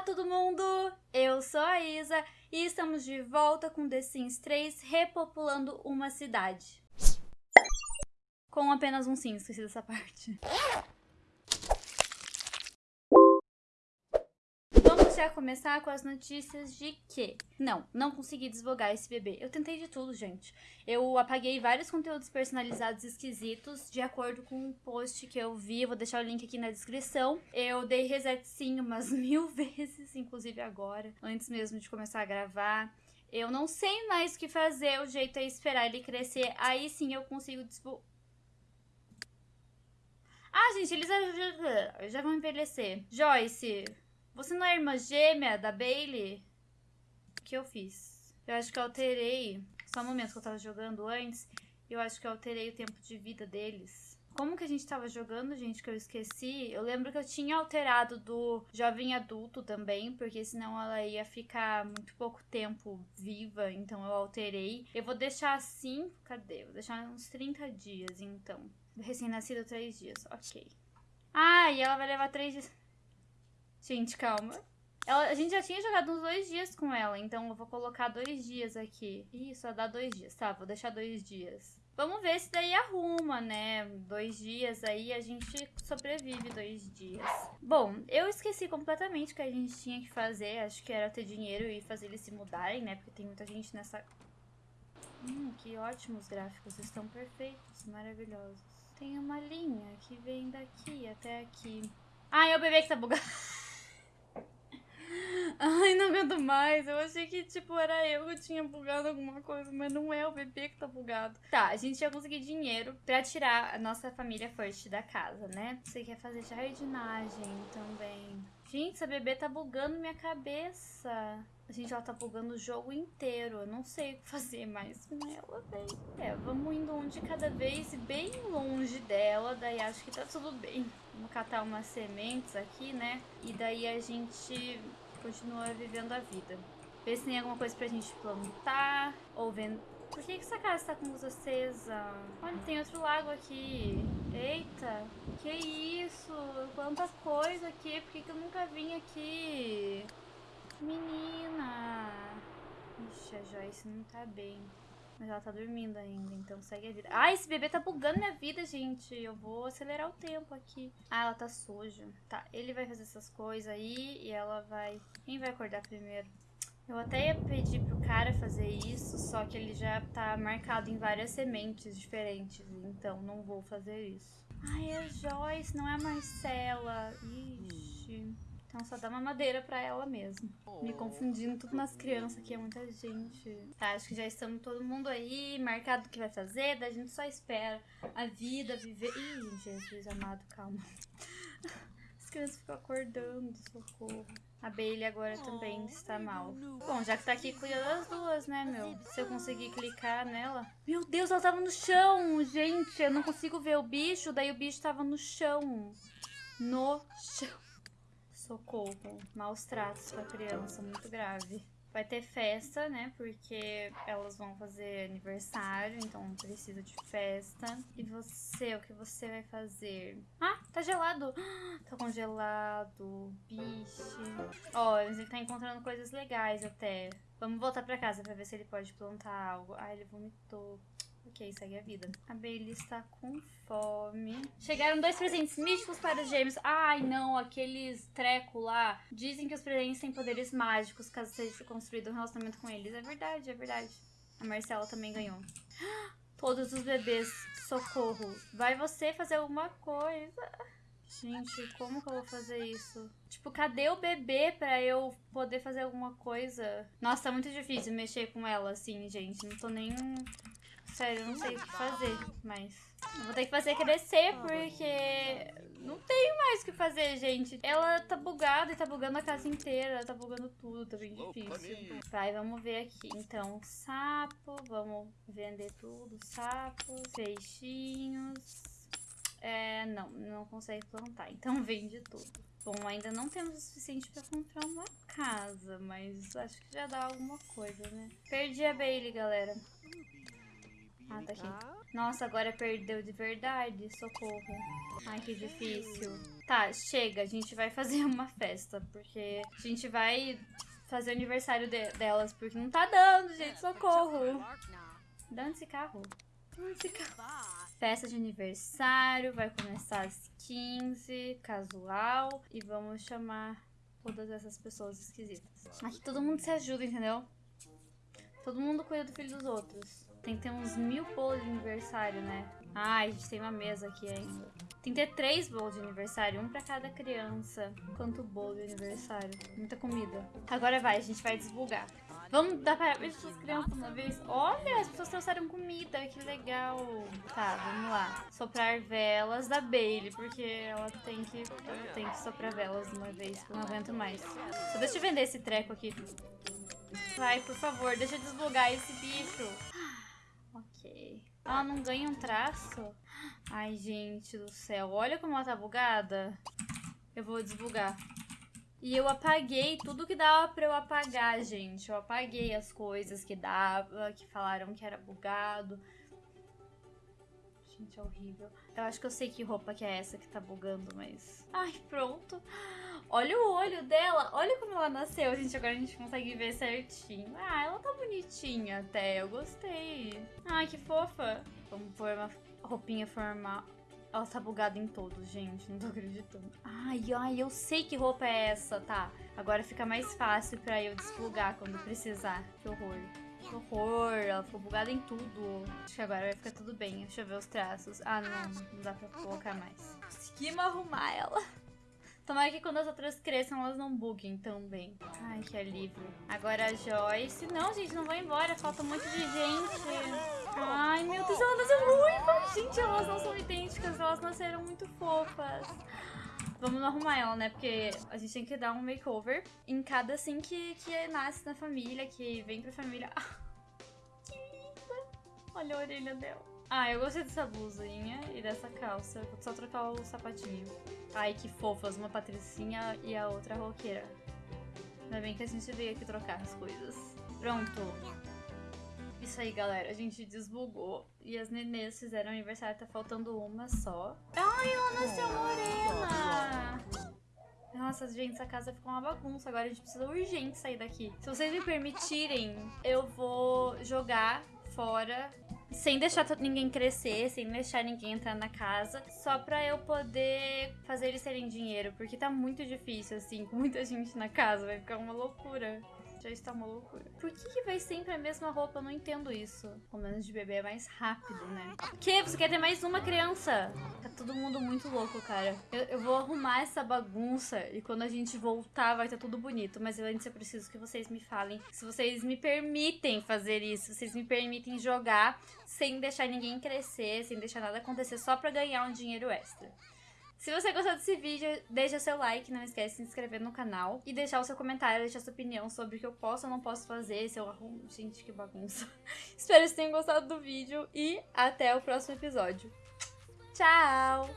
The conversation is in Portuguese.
Olá todo mundo, eu sou a Isa e estamos de volta com The Sims 3 repopulando uma cidade. Com apenas um sim, esqueci dessa parte. Já começar com as notícias de que... Não, não consegui desvogar esse bebê. Eu tentei de tudo, gente. Eu apaguei vários conteúdos personalizados esquisitos de acordo com o post que eu vi. Vou deixar o link aqui na descrição. Eu dei reset sim umas mil vezes, inclusive agora, antes mesmo de começar a gravar. Eu não sei mais o que fazer, o jeito é esperar ele crescer. Aí sim eu consigo desvogar. Ah, gente, eles já, já vão envelhecer. Joyce, você não é irmã gêmea da Bailey? O que eu fiz? Eu acho que eu alterei. Só um momento que eu tava jogando antes. Eu acho que eu alterei o tempo de vida deles. Como que a gente tava jogando, gente, que eu esqueci? Eu lembro que eu tinha alterado do jovem adulto também, porque senão ela ia ficar muito pouco tempo viva, então eu alterei. Eu vou deixar assim, cadê? Vou deixar uns 30 dias, então. Recém-nascido, 3 dias, ok. Ah, e ela vai levar 3 dias. Gente, calma. Ela, a gente já tinha jogado uns dois dias com ela, então eu vou colocar dois dias aqui. Ih, só dá dois dias. Tá, vou deixar dois dias. Vamos ver se daí arruma, né? Dois dias aí a gente sobrevive dois dias. Bom, eu esqueci completamente que a gente tinha que fazer. Acho que era ter dinheiro e fazer eles se mudarem, né? Porque tem muita gente nessa... Hum, que ótimos gráficos. Estão perfeitos, maravilhosos. Tem uma linha que vem daqui até aqui. Ah, é o bebê que tá bugado. Ai, não aguento mais. Eu achei que, tipo, era eu que tinha bugado alguma coisa, mas não é o bebê que tá bugado. Tá, a gente ia conseguir dinheiro pra tirar a nossa família first da casa, né? Você quer fazer jardinagem também. Gente, essa bebê tá bugando minha cabeça. Gente, ela tá bugando o jogo inteiro. Eu não sei o que fazer mais com ela, vem. É, vamos indo um de cada vez, bem longe dela. Daí acho que tá tudo bem. Vamos catar umas sementes aqui, né? E daí a gente continua vivendo a vida. Ver se tem alguma coisa pra gente plantar ou vender. Por que, que essa casa tá com luz acesa? Olha, tem outro lago aqui. Eita, que isso? Quanta coisa aqui. Por que, que eu nunca vim aqui? Menina. Ixi, a Joyce não tá bem. Mas ela tá dormindo ainda, então segue a vida. Ah, esse bebê tá bugando minha vida, gente. Eu vou acelerar o tempo aqui. Ah, ela tá suja. Tá, ele vai fazer essas coisas aí e ela vai... Quem vai acordar primeiro? Eu até ia pedir pro cara fazer isso, só que ele já tá marcado em várias sementes diferentes, então não vou fazer isso. Ai, é Joyce, não é a Marcela. Ixi... Então só dá uma madeira pra ela mesmo. Me confundindo tudo nas crianças aqui, é muita gente. Tá, acho que já estamos todo mundo aí, marcado o que vai fazer, daí a gente só espera a vida, viver... Ih, Jesus amado, calma. As crianças ficam acordando, socorro. A Bailey agora também está mal. Bom, já que tá aqui, cuida das duas, né, meu? Se eu conseguir clicar nela... Meu Deus, ela tava no chão, gente! Eu não consigo ver o bicho, daí o bicho tava no chão. No chão. Socorro. Maus tratos com a criança, muito grave. Vai ter festa, né? Porque elas vão fazer aniversário, então precisa de festa. E você, o que você vai fazer? Ah, tá gelado. Tá congelado. Bicho. Ó, oh, ele tá encontrando coisas legais até. Vamos voltar pra casa pra ver se ele pode plantar algo. Ah, ele vomitou. Ok, segue a vida. A Bailey está com fome. Chegaram dois presentes místicos para os gêmeos. Ai, não, aqueles treco lá. Dizem que os presentes têm poderes mágicos caso seja construído um relacionamento com eles. É verdade, é verdade. A Marcela também ganhou. Todos os bebês, socorro. Vai você fazer alguma coisa. Gente, como que eu vou fazer isso? Tipo, cadê o bebê pra eu poder fazer alguma coisa? Nossa, tá muito difícil mexer com ela assim, gente. Não tô nem Sério, eu não sei o que fazer, mas... Eu vou ter que fazer crescer, porque... Não tenho mais o que fazer, gente. Ela tá bugada e tá bugando a casa inteira. Ela tá bugando tudo, tá bem difícil. Vai, vamos ver aqui. Então, sapo. Vamos vender tudo. Sapos, peixinhos. É, não, não consegue plantar. Então, vende tudo. Bom, ainda não temos o suficiente pra comprar uma casa, mas acho que já dá alguma coisa, né? Perdi a Bailey, galera. Tá aqui. Nossa, agora perdeu de verdade. Socorro. Ai, que difícil. Tá, chega. A gente vai fazer uma festa. Porque a gente vai fazer o aniversário de delas. Porque não tá dando, gente. Socorro. Dando esse carro. Dando esse carro. Festa de aniversário. Vai começar às 15. Casual. E vamos chamar todas essas pessoas esquisitas. Aqui todo mundo se ajuda, entendeu? Todo mundo cuida do filho dos outros. Tem que ter uns mil bolos de aniversário, né? Ai, a gente tem uma mesa aqui ainda. Tem que ter três bolos de aniversário, um pra cada criança. Quanto bolo de aniversário? Muita comida. Agora vai, a gente vai desbugar. Vamos dar parabéns para as crianças uma vez. Olha, as pessoas trouxeram comida, que legal. Tá, vamos lá. Soprar velas da Bailey, porque ela tem que, tem que soprar velas uma vez, eu não aguento mais. Só deixa eu vender esse treco aqui. Vai, por favor, deixa eu desbugar esse bicho. Ela não ganha um traço? Ai, gente do céu. Olha como ela tá bugada. Eu vou desbugar. E eu apaguei tudo que dava pra eu apagar, gente. Eu apaguei as coisas que dava, que falaram que era bugado. Gente, é horrível. Eu acho que eu sei que roupa que é essa que tá bugando, mas... Ai, pronto. Olha o olho dela. Olha como ela nasceu, gente. Agora a gente consegue ver certinho. Ah, ela tá bonitinha até. Eu gostei. Ai, que fofa. Vamos pôr uma roupinha formal. Ela tá bugada em todos, gente. Não tô acreditando. Ai, ai, eu sei que roupa é essa, tá? Agora fica mais fácil pra eu desbugar quando precisar. Que horror. Que horror. Ela ficou bugada em tudo. Acho que agora vai ficar tudo bem. Deixa eu ver os traços. Ah, não. Não dá pra colocar mais. Conseguimos arrumar ela. Tomara que quando as outras cresçam, elas não buguem tão bem. Ai, que alívio. Agora a Joyce. Não, gente, não vai embora. Falta um monte de gente. Ai, meu Deus, ela nasceu ruiva. Gente, elas não são idênticas, elas nasceram muito fofas. Vamos arrumar ela, né? Porque a gente tem que dar um makeover em cada, assim, que, que nasce na família, que vem pra família. Ah, que linda! Olha a orelha dela. Ah, eu gostei dessa blusinha e dessa calça. Vou só trocar o sapatinho. Ai, que fofas. Uma patricinha e a outra roqueira. Ainda bem que a gente veio aqui trocar as coisas. Pronto. Isso aí, galera. A gente desbugou. E as nenês fizeram aniversário. Tá faltando uma só. Ai, ela nasceu morena! Nossa, gente, essa casa ficou uma bagunça. Agora a gente precisa urgente sair daqui. Se vocês me permitirem, eu vou jogar fora sem deixar ninguém crescer, sem deixar ninguém entrar na casa, só pra eu poder fazer eles terem dinheiro, porque tá muito difícil, assim, com muita gente na casa, vai ficar uma loucura já está uma loucura. Por que, que vai sempre a mesma roupa? Eu não entendo isso. O menos de bebê é mais rápido, né? O que? Você quer ter mais uma criança? Tá todo mundo muito louco, cara. Eu, eu vou arrumar essa bagunça e quando a gente voltar vai estar tá tudo bonito. Mas antes eu preciso que vocês me falem se vocês me permitem fazer isso. Se vocês me permitem jogar sem deixar ninguém crescer, sem deixar nada acontecer, só pra ganhar um dinheiro extra. Se você gostou desse vídeo, deixa seu like, não esquece de se inscrever no canal e deixar o seu comentário, deixar sua opinião sobre o que eu posso ou não posso fazer, se eu arrumo... Gente, que bagunça. Espero que vocês tenham gostado do vídeo e até o próximo episódio. Tchau!